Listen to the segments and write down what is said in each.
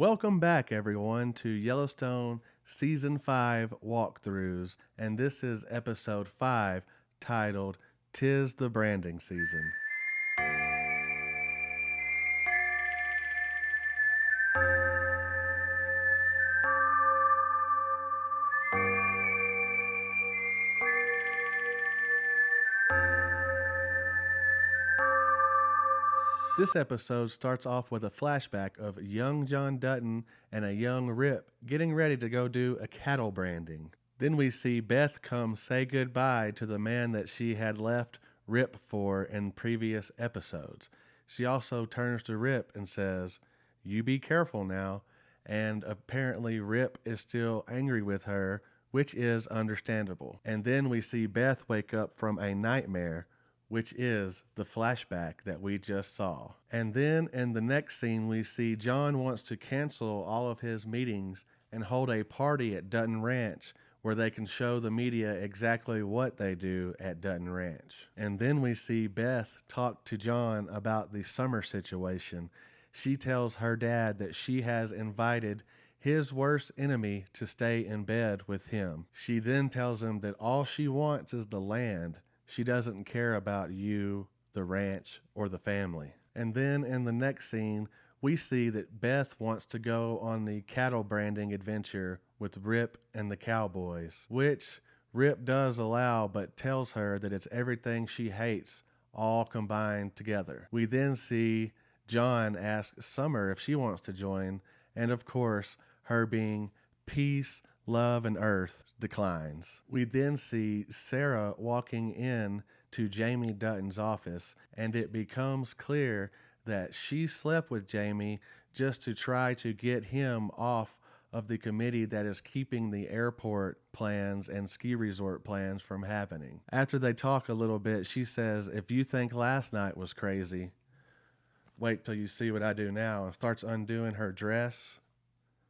Welcome back, everyone, to Yellowstone Season 5 walkthroughs, and this is episode 5 titled Tis the Branding Season. This episode starts off with a flashback of young John Dutton and a young Rip getting ready to go do a cattle branding. Then we see Beth come say goodbye to the man that she had left Rip for in previous episodes. She also turns to Rip and says, You be careful now. And apparently, Rip is still angry with her, which is understandable. And then we see Beth wake up from a nightmare which is the flashback that we just saw. And then in the next scene, we see John wants to cancel all of his meetings and hold a party at Dutton Ranch where they can show the media exactly what they do at Dutton Ranch. And then we see Beth talk to John about the summer situation. She tells her dad that she has invited his worst enemy to stay in bed with him. She then tells him that all she wants is the land she doesn't care about you, the ranch, or the family. And then in the next scene, we see that Beth wants to go on the cattle branding adventure with Rip and the cowboys, which Rip does allow but tells her that it's everything she hates all combined together. We then see John ask Summer if she wants to join, and of course, her being peace, love, and earth declines. We then see Sarah walking in to Jamie Dutton's office, and it becomes clear that she slept with Jamie just to try to get him off of the committee that is keeping the airport plans and ski resort plans from happening. After they talk a little bit, she says, If you think last night was crazy, wait till you see what I do now, and starts undoing her dress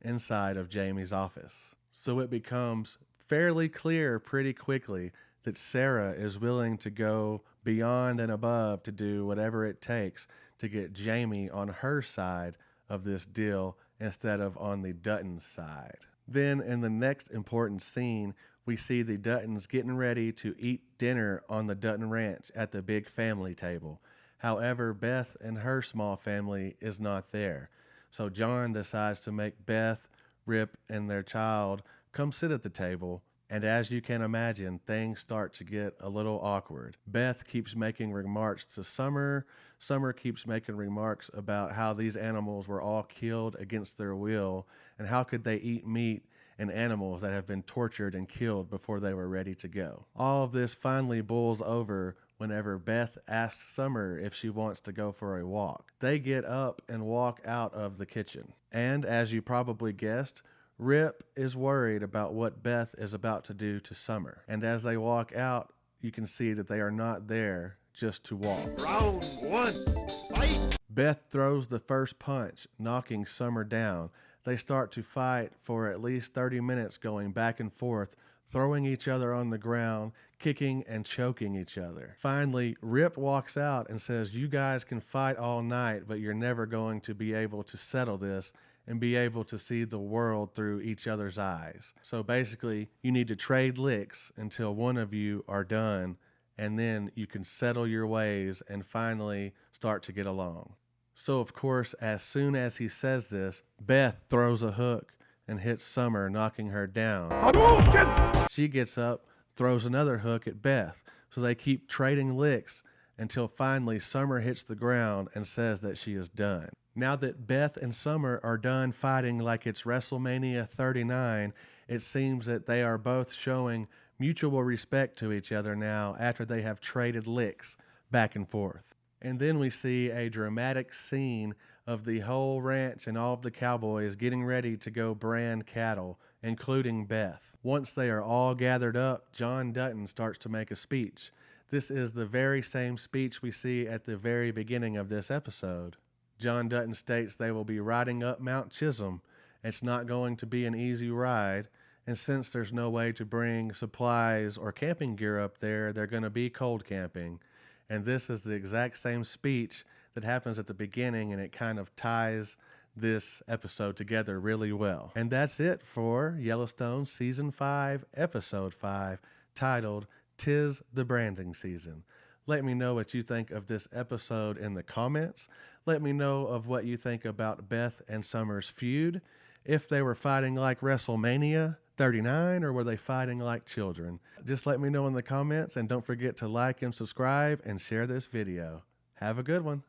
inside of Jamie's office. So it becomes fairly clear pretty quickly that Sarah is willing to go beyond and above to do whatever it takes to get Jamie on her side of this deal instead of on the Dutton side. Then, in the next important scene, we see the Duttons getting ready to eat dinner on the Dutton Ranch at the big family table. However, Beth and her small family is not there. So John decides to make Beth Rip and their child come sit at the table. And as you can imagine, things start to get a little awkward. Beth keeps making remarks to Summer. Summer keeps making remarks about how these animals were all killed against their will and how could they eat meat and animals that have been tortured and killed before they were ready to go. All of this finally boils over whenever Beth asks Summer if she wants to go for a walk. They get up and walk out of the kitchen. And as you probably guessed, Rip is worried about what Beth is about to do to Summer. And as they walk out, you can see that they are not there just to walk. Round one, fight! Beth throws the first punch, knocking Summer down. They start to fight for at least 30 minutes, going back and forth, throwing each other on the ground, kicking and choking each other. Finally, Rip walks out and says, You guys can fight all night, but you're never going to be able to settle this and be able to see the world through each other's eyes. So basically, you need to trade licks until one of you are done, and then you can settle your ways and finally start to get along. So, of course, as soon as he says this, Beth throws a hook and hits Summer, knocking her down. She gets up, throws another hook at Beth. So they keep trading licks until finally Summer hits the ground and says that she is done. Now that Beth and Summer are done fighting like it's WrestleMania 39, it seems that they are both showing mutual respect to each other now after they have traded licks back and forth. And then we see a dramatic scene of the whole ranch and all of the cowboys getting ready to go brand cattle, including Beth. Once they are all gathered up, John Dutton starts to make a speech. This is the very same speech we see at the very beginning of this episode. John Dutton states they will be riding up Mount Chisholm. It's not going to be an easy ride, and since there's no way to bring supplies or camping gear up there, they're going to be cold camping. And this is the exact same speech that happens at the beginning, and it kind of ties this episode together really well. And that's it for Yellowstone Season 5, Episode 5, titled Tis the Branding Season. Let me know what you think of this episode in the comments. Let me know of what you think about Beth and Summer's feud. If they were fighting like WrestleMania 39 or were they fighting like children? Just let me know in the comments and don't forget to like and subscribe and share this video. Have a good one.